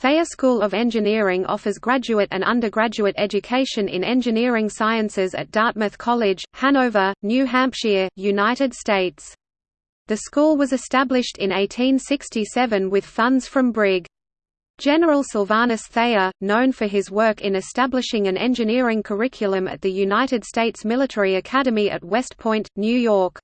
Thayer School of Engineering offers graduate and undergraduate education in engineering sciences at Dartmouth College, Hanover, New Hampshire, United States. The school was established in 1867 with funds from Brig. General Sylvanus Thayer, known for his work in establishing an engineering curriculum at the United States Military Academy at West Point, New York.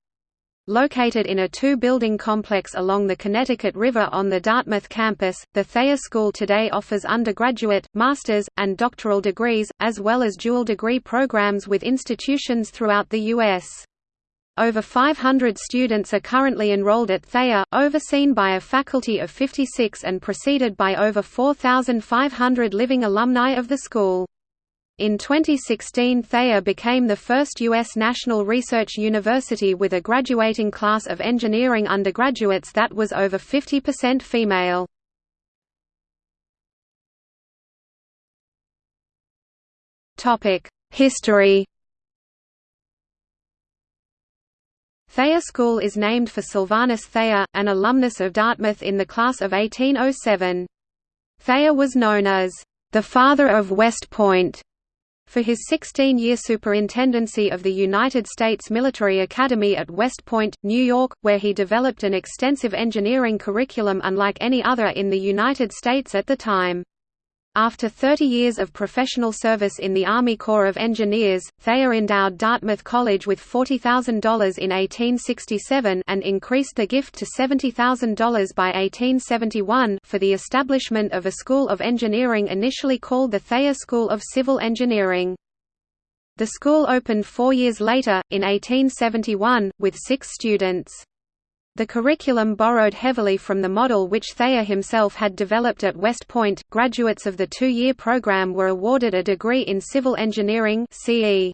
Located in a two-building complex along the Connecticut River on the Dartmouth campus, the Thayer School today offers undergraduate, master's, and doctoral degrees, as well as dual degree programs with institutions throughout the U.S. Over 500 students are currently enrolled at Thayer, overseen by a faculty of 56 and preceded by over 4,500 living alumni of the school. In 2016 Thayer became the first U.S. national research university with a graduating class of engineering undergraduates that was over 50% female. History Thayer School is named for Sylvanus Thayer, an alumnus of Dartmouth in the class of 1807. Thayer was known as the father of West Point for his 16-year superintendency of the United States Military Academy at West Point, New York, where he developed an extensive engineering curriculum unlike any other in the United States at the time. After 30 years of professional service in the Army Corps of Engineers, Thayer endowed Dartmouth College with $40,000 in 1867 and increased the gift to $70,000 by 1871 for the establishment of a School of Engineering initially called the Thayer School of Civil Engineering. The school opened four years later, in 1871, with six students. The curriculum borrowed heavily from the model which Thayer himself had developed at West Point. Graduates of the two-year program were awarded a degree in civil engineering (CE).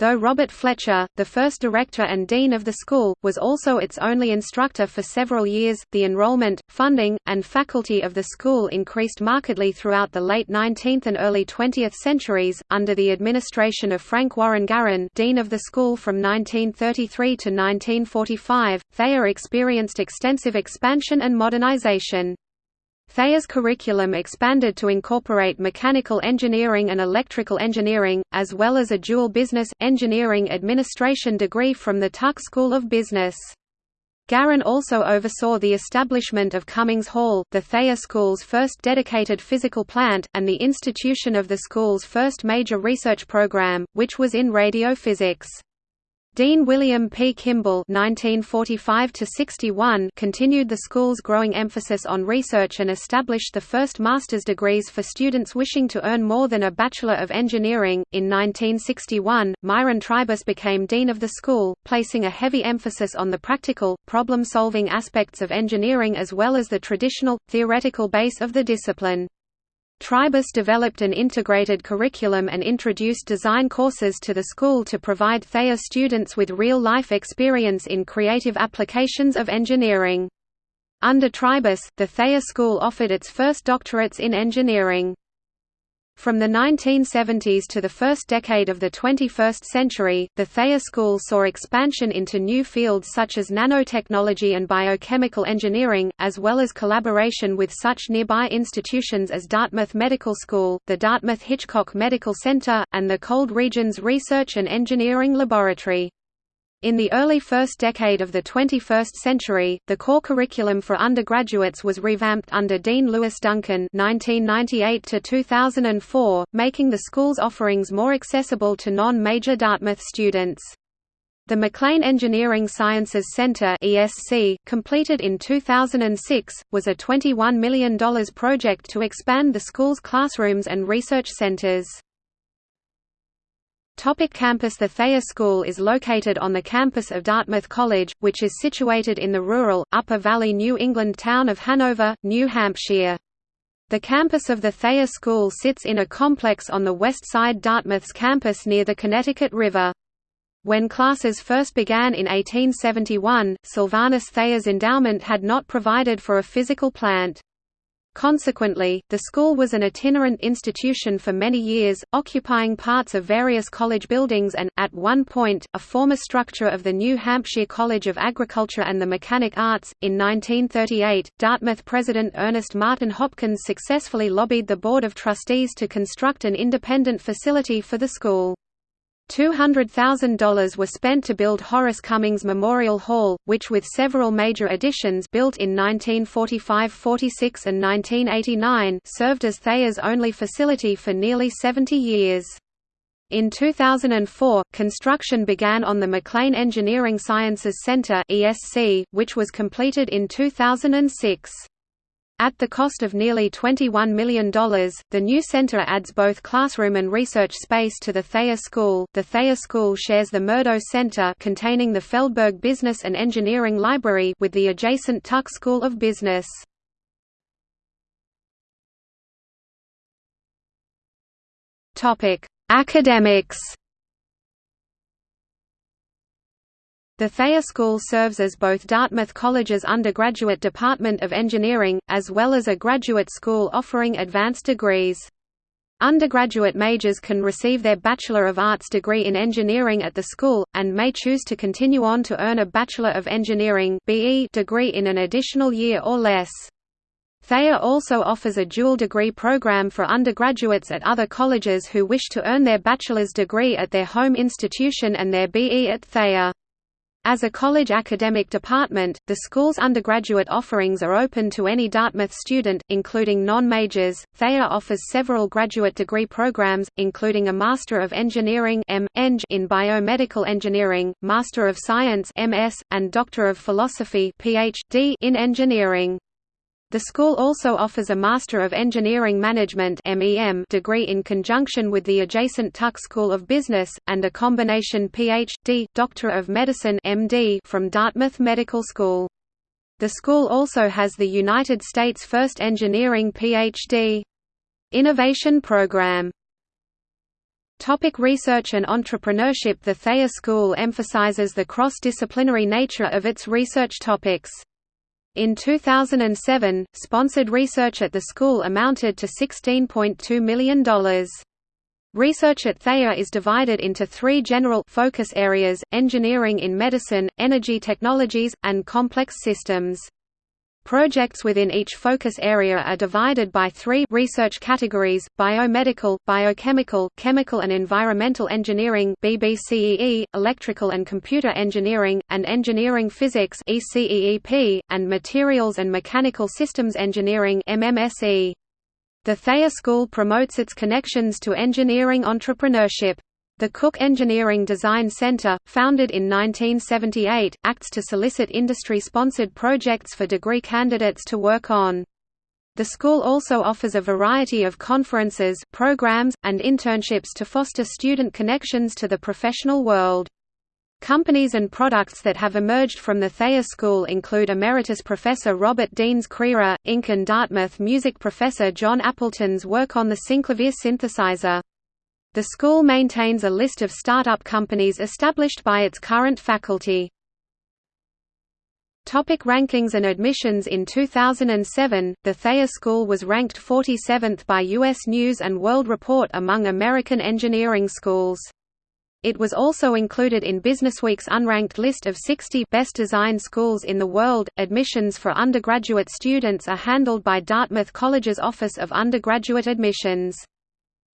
Though Robert Fletcher, the first director and dean of the school, was also its only instructor for several years, the enrollment, funding, and faculty of the school increased markedly throughout the late 19th and early 20th centuries. Under the administration of Frank Warren Garran, dean of the school from 1933 to 1945, Thayer experienced extensive expansion and modernization. Thayer's curriculum expanded to incorporate mechanical engineering and electrical engineering, as well as a dual business, engineering administration degree from the Tuck School of Business. Garran also oversaw the establishment of Cummings Hall, the Thayer School's first dedicated physical plant, and the institution of the school's first major research program, which was in radiophysics. Dean William P. Kimball (1945–61) continued the school's growing emphasis on research and established the first master's degrees for students wishing to earn more than a Bachelor of Engineering. In 1961, Myron Tribus became dean of the school, placing a heavy emphasis on the practical, problem-solving aspects of engineering as well as the traditional, theoretical base of the discipline. Tribus developed an integrated curriculum and introduced design courses to the school to provide Thayer students with real-life experience in creative applications of engineering. Under Tribus, the Thayer School offered its first doctorates in engineering. From the 1970s to the first decade of the 21st century, the Thayer School saw expansion into new fields such as nanotechnology and biochemical engineering, as well as collaboration with such nearby institutions as Dartmouth Medical School, the Dartmouth Hitchcock Medical Center, and the Cold Regions Research and Engineering Laboratory. In the early first decade of the 21st century, the core curriculum for undergraduates was revamped under Dean Lewis Duncan (1998–2004), making the school's offerings more accessible to non-major Dartmouth students. The McLean Engineering Sciences Center (ESC), completed in 2006, was a $21 million project to expand the school's classrooms and research centers. Topic campus The Thayer School is located on the campus of Dartmouth College, which is situated in the rural, Upper Valley New England town of Hanover, New Hampshire. The campus of the Thayer School sits in a complex on the west side Dartmouth's campus near the Connecticut River. When classes first began in 1871, Sylvanus Thayer's endowment had not provided for a physical plant. Consequently, the school was an itinerant institution for many years, occupying parts of various college buildings and, at one point, a former structure of the New Hampshire College of Agriculture and the Mechanic Arts. In 1938, Dartmouth president Ernest Martin Hopkins successfully lobbied the Board of Trustees to construct an independent facility for the school. $200,000 were spent to build Horace Cummings Memorial Hall, which with several major additions built in 1945–46 and 1989 served as Thayer's only facility for nearly 70 years. In 2004, construction began on the McLean Engineering Sciences Center which was completed in 2006. At the cost of nearly $21 million, the new center adds both classroom and research space to the Thayer School. The Thayer School shares the Murdough Center containing the Feldberg Business and Engineering Library with the adjacent Tuck School of Business. Topic: Academics. The Thayer School serves as both Dartmouth College's undergraduate Department of Engineering, as well as a graduate school offering advanced degrees. Undergraduate majors can receive their Bachelor of Arts degree in engineering at the school, and may choose to continue on to earn a Bachelor of Engineering degree in an additional year or less. Thayer also offers a dual degree program for undergraduates at other colleges who wish to earn their bachelor's degree at their home institution and their BE at Thayer. As a college academic department, the school's undergraduate offerings are open to any Dartmouth student, including non-majors. Thayer offers several graduate degree programs, including a Master of Engineering (M. Eng) in Biomedical Engineering, Master of Science (MS), and Doctor of Philosophy (PhD) in Engineering. The school also offers a Master of Engineering Management degree in conjunction with the adjacent Tuck School of Business, and a combination Ph.D. Doctor of Medicine from Dartmouth Medical School. The school also has the United States' first engineering Ph.D. Innovation Program. Topic research and entrepreneurship The Thayer School emphasizes the cross-disciplinary nature of its research topics. In 2007, sponsored research at the school amounted to $16.2 million. Research at Thayer is divided into three general focus areas, engineering in medicine, energy technologies, and complex systems. Projects within each focus area are divided by three research categories, biomedical, biochemical, chemical and environmental engineering BBCEE, electrical and computer engineering, and engineering physics ECEEP, and materials and mechanical systems engineering MMSE. The Thayer School promotes its connections to engineering entrepreneurship. The Cook Engineering Design Center, founded in 1978, acts to solicit industry-sponsored projects for degree candidates to work on. The school also offers a variety of conferences, programs, and internships to foster student connections to the professional world. Companies and products that have emerged from the Thayer School include Emeritus Professor Robert Deans Creare, Inc. and Dartmouth music professor Jon Appleton's work on the synclavier synthesizer. The school maintains a list of startup companies established by its current faculty. Topic rankings and admissions In 2007, the Thayer School was ranked 47th by U.S. News & World Report among American engineering schools. It was also included in Businessweek's unranked list of 60 best designed schools in the world. Admissions for undergraduate students are handled by Dartmouth College's Office of Undergraduate Admissions.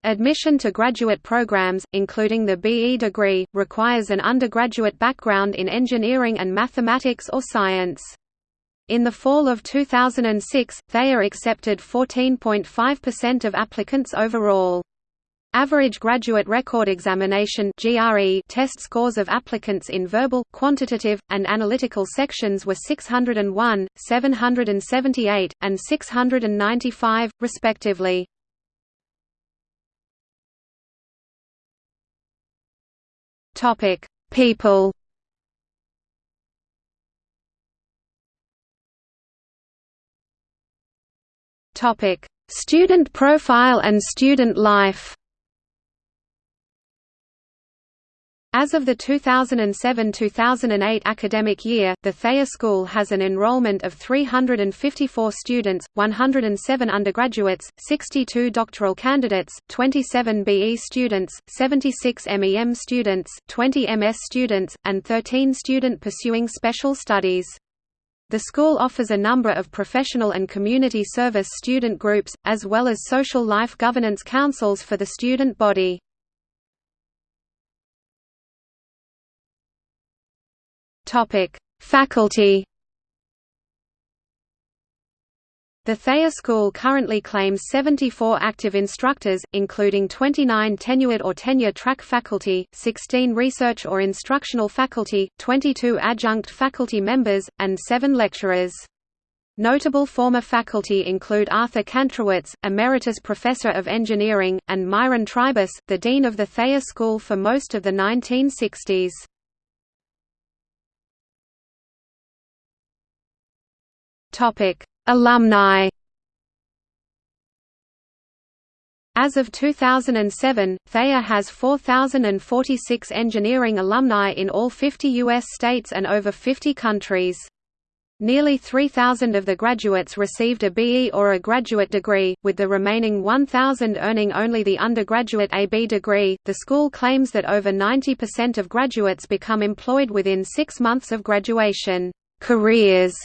Admission to graduate programs, including the BE degree, requires an undergraduate background in engineering and mathematics or science. In the fall of 2006, Thayer accepted 14.5% of applicants overall. Average graduate record examination test scores of applicants in verbal, quantitative, and analytical sections were 601, 778, and 695, respectively. Topic: People. Topic: Student profile and student life. As of the 2007–2008 academic year, the Thayer School has an enrollment of 354 students, 107 undergraduates, 62 doctoral candidates, 27 BE students, 76 MEM students, 20 MS students, and 13 student pursuing special studies. The school offers a number of professional and community service student groups, as well as social life governance councils for the student body. Topic: Faculty. The Thayer School currently claims 74 active instructors, including 29 tenured or tenure-track faculty, 16 research or instructional faculty, 22 adjunct faculty members, and 7 lecturers. Notable former faculty include Arthur Kantrowitz, Emeritus Professor of Engineering, and Myron Tribus, the Dean of the Thayer School for most of the 1960s. Topic: Alumni. As of 2007, Thayer has 4,046 engineering alumni in all 50 U.S. states and over 50 countries. Nearly 3,000 of the graduates received a BE or a graduate degree, with the remaining 1,000 earning only the undergraduate AB degree. The school claims that over 90% of graduates become employed within six months of graduation. Careers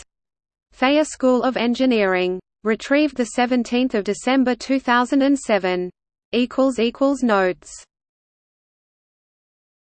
Thayer School of Engineering. Retrieved 17 December 2007. Notes